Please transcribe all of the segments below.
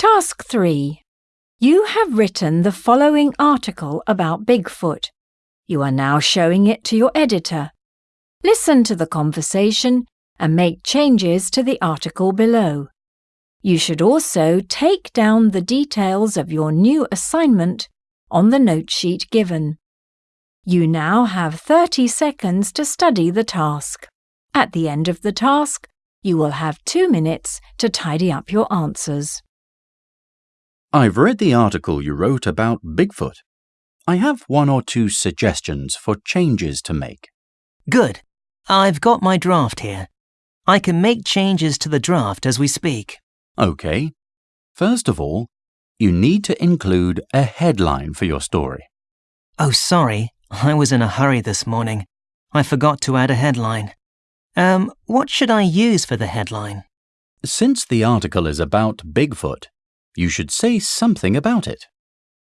Task 3. You have written the following article about Bigfoot. You are now showing it to your editor. Listen to the conversation and make changes to the article below. You should also take down the details of your new assignment on the note sheet given. You now have 30 seconds to study the task. At the end of the task, you will have two minutes to tidy up your answers. I've read the article you wrote about Bigfoot. I have one or two suggestions for changes to make. Good. I've got my draft here. I can make changes to the draft as we speak. OK. First of all, you need to include a headline for your story. Oh, sorry. I was in a hurry this morning. I forgot to add a headline. Um, what should I use for the headline? Since the article is about Bigfoot, you should say something about it.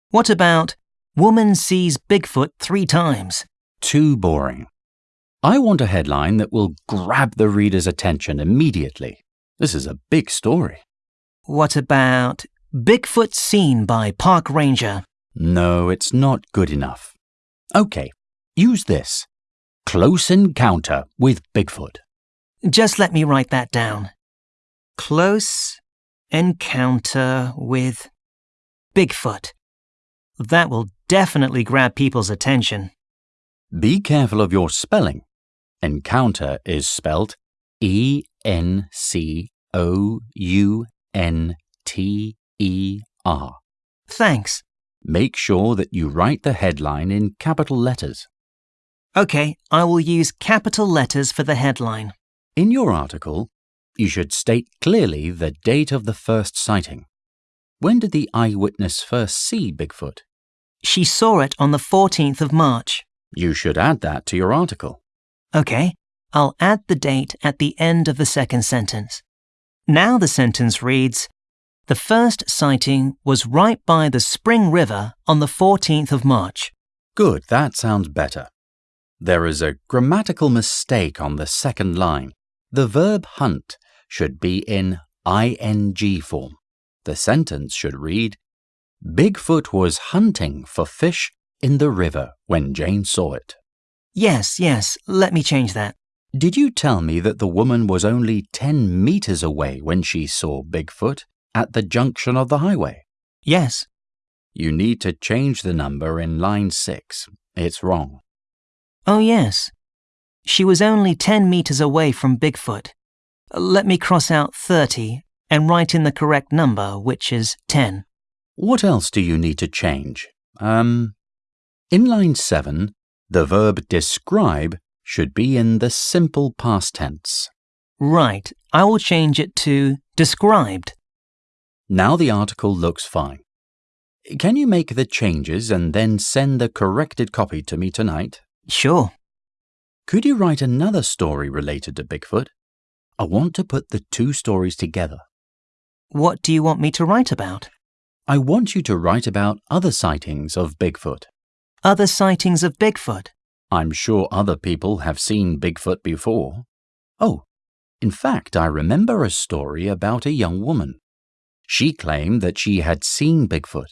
What about Woman sees Bigfoot three times? Too boring. I want a headline that will grab the reader's attention immediately. This is a big story. What about Bigfoot seen by park ranger? No, it's not good enough. OK, use this. Close encounter with Bigfoot. Just let me write that down. Close encounter with Bigfoot. That will definitely grab people's attention. Be careful of your spelling. Encounter is spelt E N C O U N T E R. Thanks. Make sure that you write the headline in capital letters. OK, I will use capital letters for the headline. In your article, you should state clearly the date of the first sighting. When did the eyewitness first see Bigfoot? She saw it on the 14th of March. You should add that to your article. OK, I'll add the date at the end of the second sentence. Now the sentence reads The first sighting was right by the Spring River on the 14th of March. Good, that sounds better. There is a grammatical mistake on the second line. The verb hunt should be in ing form. The sentence should read Bigfoot was hunting for fish in the river when Jane saw it. Yes, yes, let me change that. Did you tell me that the woman was only 10 meters away when she saw Bigfoot at the junction of the highway? Yes. You need to change the number in line 6. It's wrong. Oh, yes. She was only 10 meters away from Bigfoot. Let me cross out 30 and write in the correct number, which is 10. What else do you need to change? Um, in line 7, the verb describe should be in the simple past tense. Right, I will change it to described. Now the article looks fine. Can you make the changes and then send the corrected copy to me tonight? Sure. Could you write another story related to Bigfoot? I want to put the two stories together. What do you want me to write about? I want you to write about other sightings of Bigfoot. Other sightings of Bigfoot? I'm sure other people have seen Bigfoot before. Oh, in fact, I remember a story about a young woman. She claimed that she had seen Bigfoot.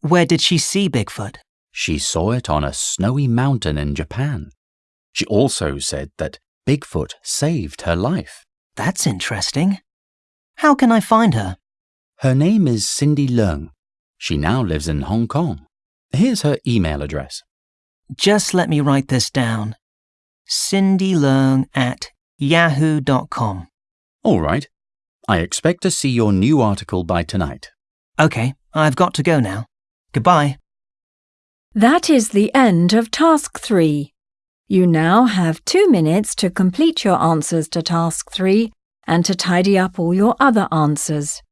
Where did she see Bigfoot? She saw it on a snowy mountain in Japan. She also said that Bigfoot saved her life. That's interesting. How can I find her? Her name is Cindy Leung. She now lives in Hong Kong. Here's her email address. Just let me write this down. Cindy Leung at yahoo.com. All right. I expect to see your new article by tonight. OK, I've got to go now. Goodbye. That is the end of Task 3. You now have two minutes to complete your answers to Task 3 and to tidy up all your other answers.